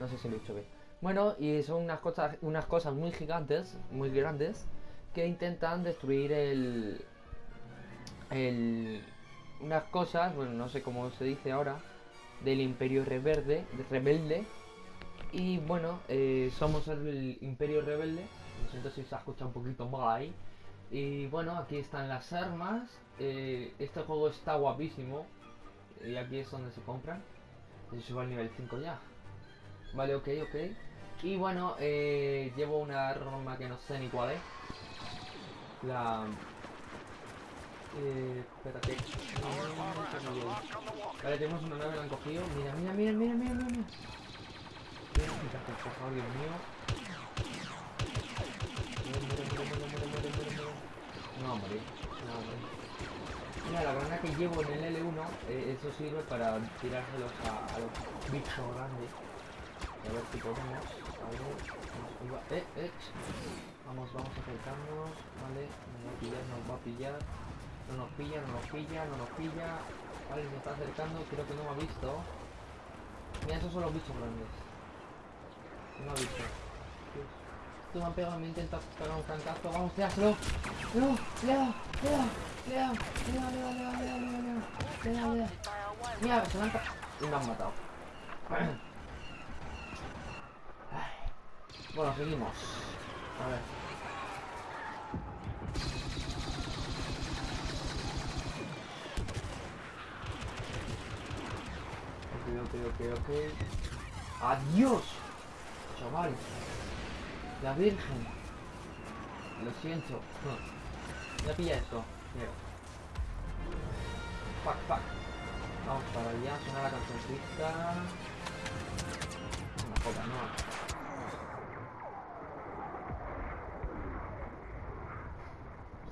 No sé si lo he dicho bien. Bueno, y son unas cosas, unas cosas muy gigantes, muy grandes, que intentan destruir el, el, unas cosas, bueno, no sé cómo se dice ahora, del Imperio Rebelde, rebelde. Y bueno, eh, somos el Imperio Rebelde. Lo siento si se ha escuchado un poquito mal ahí. Y bueno, aquí están las armas. Eh, este juego está guapísimo. Y aquí es donde se compran. Yo subo al nivel 5 ya. Vale, ok, ok. Y bueno, eh, llevo una arma que no sé ni cuál es. La... Eh, espérate. Vale, tenemos una nave, la han cogido. Mira, mira, mira, mira, mira, mira. Mira, por Dios mío. No morir, no morir. Mira, la granada que llevo en el L1, eh, eso sirve para tirárselos a, los bichos grandes. A ver si podemos. A ver, eh, eh. Vamos, vamos acercarnos. Vale, nos va a pillar, nos va a pillar. No nos pilla, no nos pilla, no nos pilla. Vale, se está acercando, creo que no me ha visto. Mira, esos son los bichos grandes. No me ha visto. Tú me han pegado, me intenta pegar un francazo. Vamos, tíaselo. No, da, le da, le da, le da, le da, le da, le da, le da, le da, le da. Mira, se me han me han matado. Bueno, seguimos. A ver. Ok, ok, ok, ok. ¡Adiós! Chaval. La Virgen. Lo siento. Ya pilla esto. Mira. Fuck, fuck. Vamos para allá, suena la cancioncita. Una joda, no.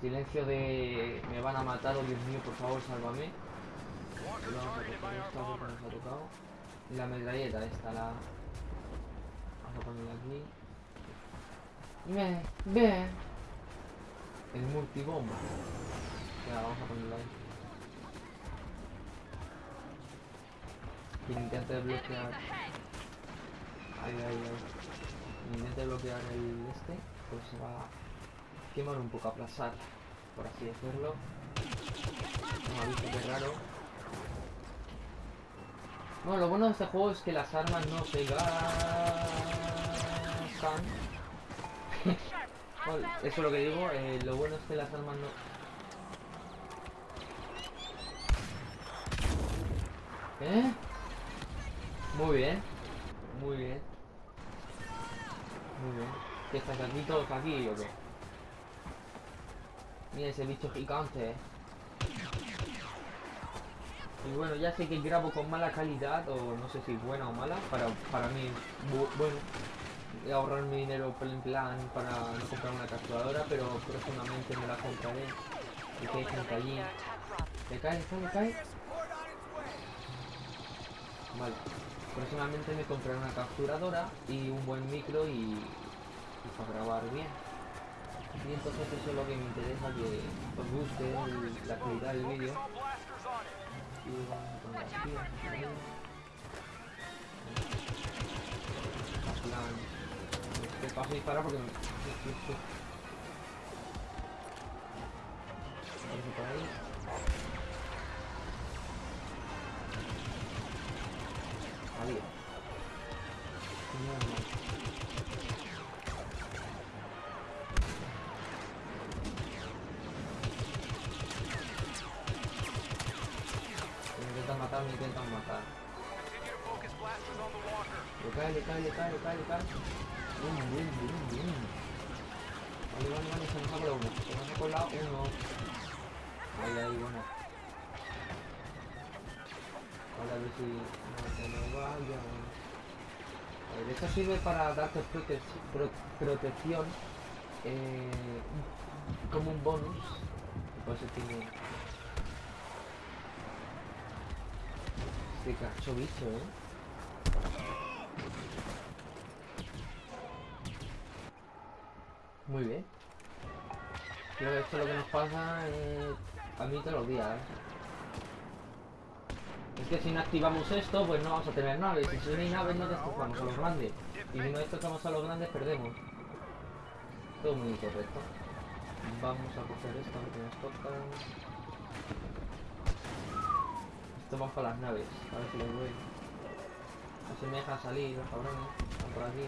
Silencio de... Me van a matar, oh Dios mío, por favor, sálvame. Vamos a coger esto porque nos ha tocado. Y la metralleta esta, la... Vamos a ponerla aquí. Ve, ve. El multibomba. Ya, vamos a ponerlo ahí. Intente bloquear... Ahí, ahí, ahí. Intente bloquear el este, pues se va a quemar un poco, aplazar, por así decirlo. No ha visto que raro. Bueno, lo bueno de este juego es que las armas no se gastan. Eso es lo que digo, eh, lo bueno es que las armas no... ¿Eh? Muy bien. Muy bien. Muy bien. ¿Qué estás aquí todos aquí o qué? Mira ese bicho gigante, eh. Y bueno, ya sé que grabo con mala calidad, o no sé si buena o mala, para, para mí, bu- bueno, y ahorrarme dinero en plan para no comprar una capturadora, pero próximamente me la compraré. Y que hay gente allí. ¿Le cae? ¿Le cae? Vale. Próximamente me compraré una capturadora y un buen micro y, y para grabar bien. Y entonces eso es lo que me interesa, que os guste la calidad del vídeo. Y vamos a poner aquí, plan, es que paso a disparar porque me... Por. Intentan matar. Le cae, le cae, le cae, le cae, le cae. Bum, bum, bum, bum. Vale, vale, vale, se nos ha colado uno. Se nos ha colado uno. Ahí, ahí, bueno. Vale, a ver si no se nos vaya. Ver, esto sirve para darte prote pro- protección eh, como un bonus. Por eso tiene... Este cacho bicho, eh. Muy bien. Creo que esto es lo que nos pasa a mí todos los días. ¿eh? Es que si no activamos esto, pues no vamos a tener naves. Y si no hay naves, no destrozamos a los grandes. Y si no destrozamos a los grandes, perdemos. Todo muy correcto. Vamos a coger esto que nos toca. Esto para las naves. A ver si les doy. No se me dejan salir los cabrones. Están por aquí.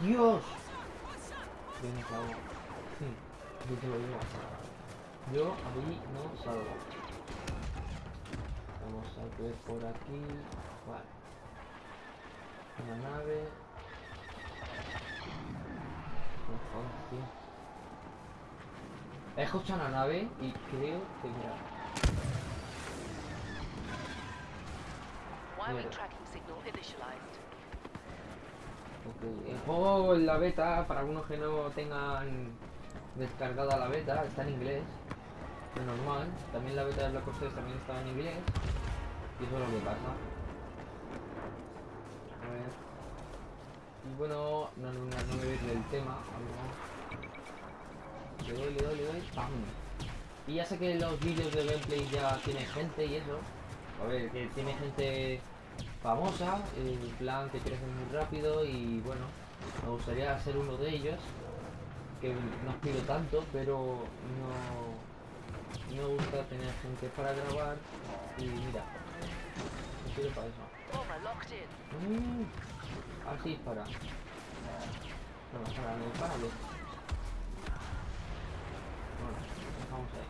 ¡Dios! Yo no. Yo te lo digo. Yo allí no salgo. Vamos a ver por aquí. Vale. Una nave. Jodas, tío. He escuchado una nave y creo que mira. Mierda. El juego en la beta, para algunos que no tengan descargada la beta, está en inglés. Es normal. También la beta de Black Ops 3 también estaba en inglés. Y eso es lo que pasa. A ver. Y bueno, no, no, no, me ves del tema. Le doy, le doy, le doy. ¡Pam! Y ya sé que los vídeos de gameplay ya tienen gente y eso. A ver, que tiene gente famosa, en plan que crece muy rápido y bueno, me gustaría ser uno de ellos, que no aspiro tanto, pero no, me gusta tener gente para grabar y mira, quiero para eso. Mm, así dispara. No, para, no dispárale. Bueno, dejamos ahí.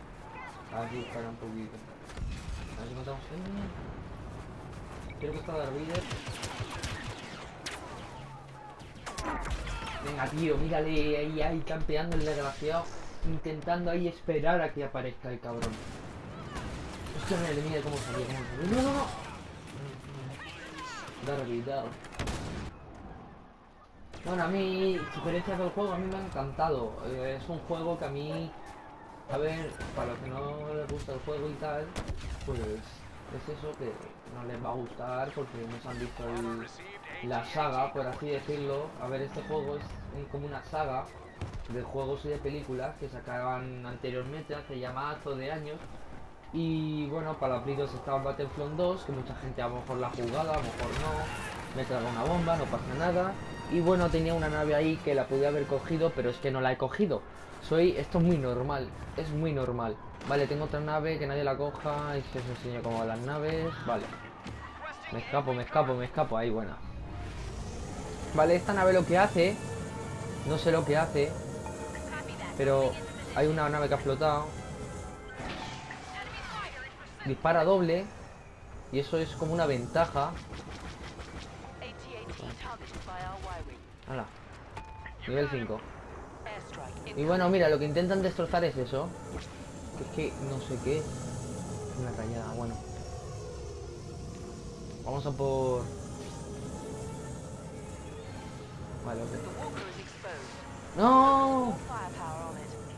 A ver un poquito. A matamos. Quiero que está Darth Vader. Venga, tío, mírale ahí, ahí campeando el desgraciado. Intentando ahí esperar a que aparezca el cabrón. Hostia, mira, mira cómo salió, cómo salió. No, no, no. Vader. Bueno, a mí, sugerencias del juego, a mí me ha encantado. Eh, es un juego que a mí, a ver, para los que no les gusta el juego y tal, pues es eso que no les va a gustar porque no se han visto el- la saga, por así decirlo. A ver, este juego es como una saga de juegos y de películas que sacaban anteriormente, hace ya mazo de años. Y bueno, para la Play 2 estaba Battlefront 2, que mucha gente a lo mejor la ha jugado, a lo mejor no. Me trago una bomba, no pasa nada. Y bueno, tenía una nave ahí que la podía haber cogido, pero es que no la he cogido. Soy, esto es muy normal, es muy normal. Vale, tengo otra nave que nadie la coja y se os enseño cómo van las naves. Vale. Me escapo, me escapo, me escapo. Ahí, buena. Vale, esta nave lo que hace, no sé lo que hace, pero hay una nave que ha flotado. Dispara doble y eso es como una ventaja. Hala. Nivel 5. Airstrike Y bueno, mira, lo que intentan destrozar es eso. Que es que no sé qué. Una cañada, bueno. Vamos a por. Vale, ok. ¡No!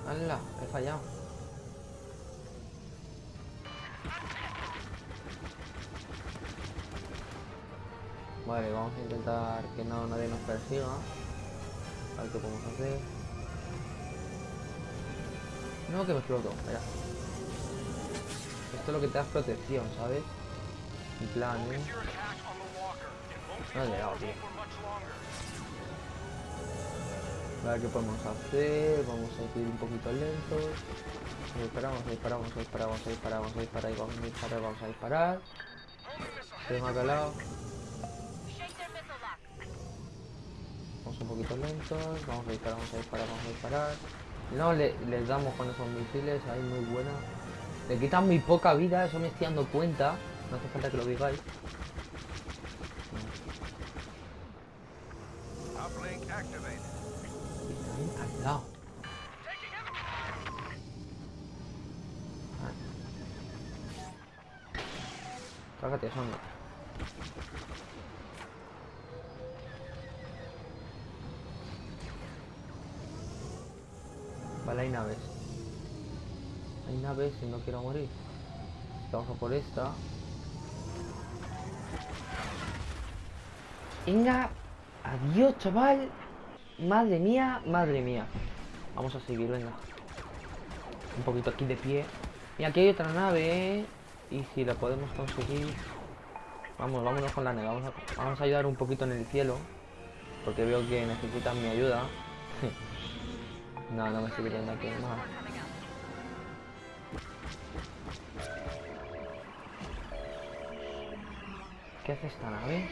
¡Hala! He fallado. Vale, vamos a intentar que no nadie nos persiga. A ver qué podemos hacer. No, que me exploto, mira. Esto es lo que te da protección, ¿sabes? En plan, ¿eh? No he llegado, tío. A ver qué podemos hacer. Vamos a ir un poquito lentos. Disparamos, disparamos, disparamos, disparamos, disparamos, disparar, vamos a disparar. Tengo acá al lado. Un poquito lentos. Vamos a disparar, vamos a disparar, vamos a disparar. No, le, les damos con esos misiles, ahí muy buena. Le quitan muy poca vida, eso me estoy dando cuenta. No hace falta que lo digáis. Al lado. Cágate. Vale, hay naves. Hay naves y no quiero morir. Vamos por esta. Venga, adiós, chaval. Madre mía, madre mía. Vamos a seguir, venga. Un poquito aquí de pie. Y aquí hay otra nave, ¿eh? Y si la podemos conseguir... Vamos, vámonos con la nave. Vamos a, vamos a ayudar un poquito en el cielo. Porque veo que necesitan mi ayuda. no, no me estoy viendo aquí más. ¿Qué hace esta nave?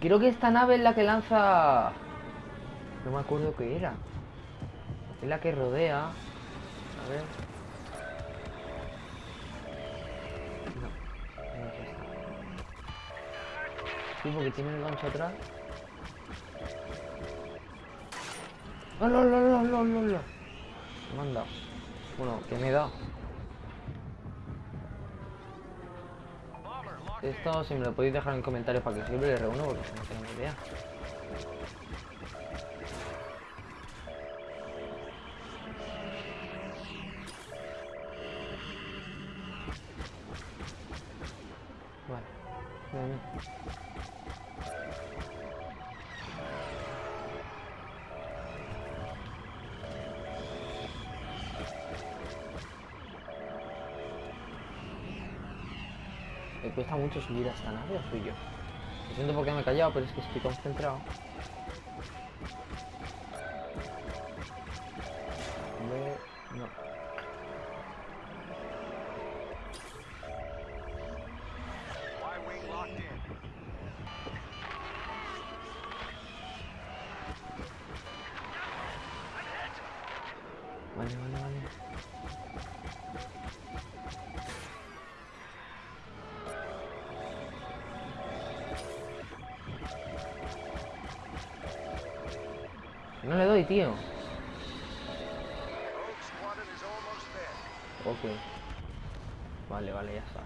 Creo que esta nave es la que lanza... No me acuerdo qué era. Es la que rodea. A ver. Sí, porque tiene el gancho atrás. ¡Oh, no, no, no, no, dado. Bueno, que me he dado. Esto si me lo podéis dejar en comentarios para que sirve el R1 porque no tengo ni idea. Vale. Bien, bien. Me cuesta mucho subir a esta nave o soy yo. Lo siento porque me he callado, pero es que estoy concentrado. No le doy, tío. Ok. Vale, vale, ya está.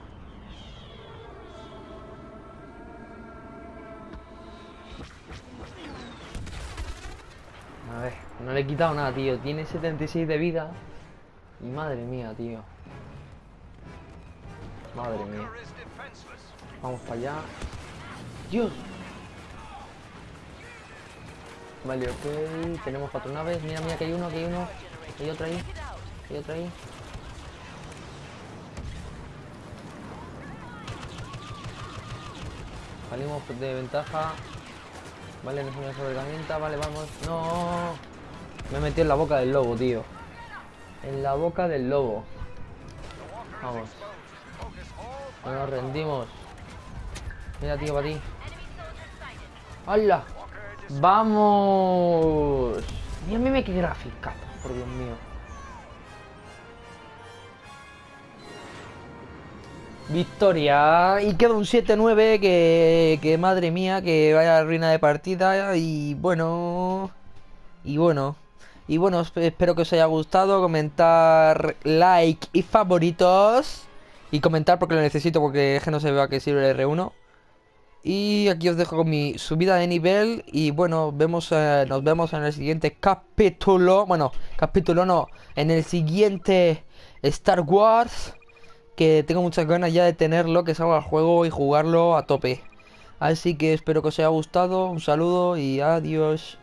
A ver, no le he quitado nada, tío. Tiene 76 de vida. Y madre mía, tío. Madre mía. Vamos para allá. Dios. Vale, ok. Tenemos cuatro naves. Mira, mira, que hay uno, que hay uno. Hay otro ahí. Hay otro ahí. Salimos de ventaja. Vale, no es una sobreherramienta. Vale, vamos. No. Me he metido en la boca del lobo, tío. En la boca del lobo. Vamos. No nos rendimos. Mira, tío, para ti. ¡Hala! ¡Vamos! Mira, mira qué gráfica, por Dios mío. Victoria. Y queda un 7-9 que, que madre mía, que vaya ruina de partida. Y bueno. Y bueno. Y bueno, esp- espero que os haya gustado. Comentar, like y favoritos. Y comentar porque lo necesito, porque es que no se vea que sirve el R1. Y aquí os dejo con mi subida de nivel. Y bueno, vemos, eh, nos vemos en el siguiente capítulo. Bueno, capítulo no. En el siguiente Star Wars. Que tengo muchas ganas ya de tenerlo, que salga al juego y jugarlo a tope. Así que espero que os haya gustado. Un saludo y adiós.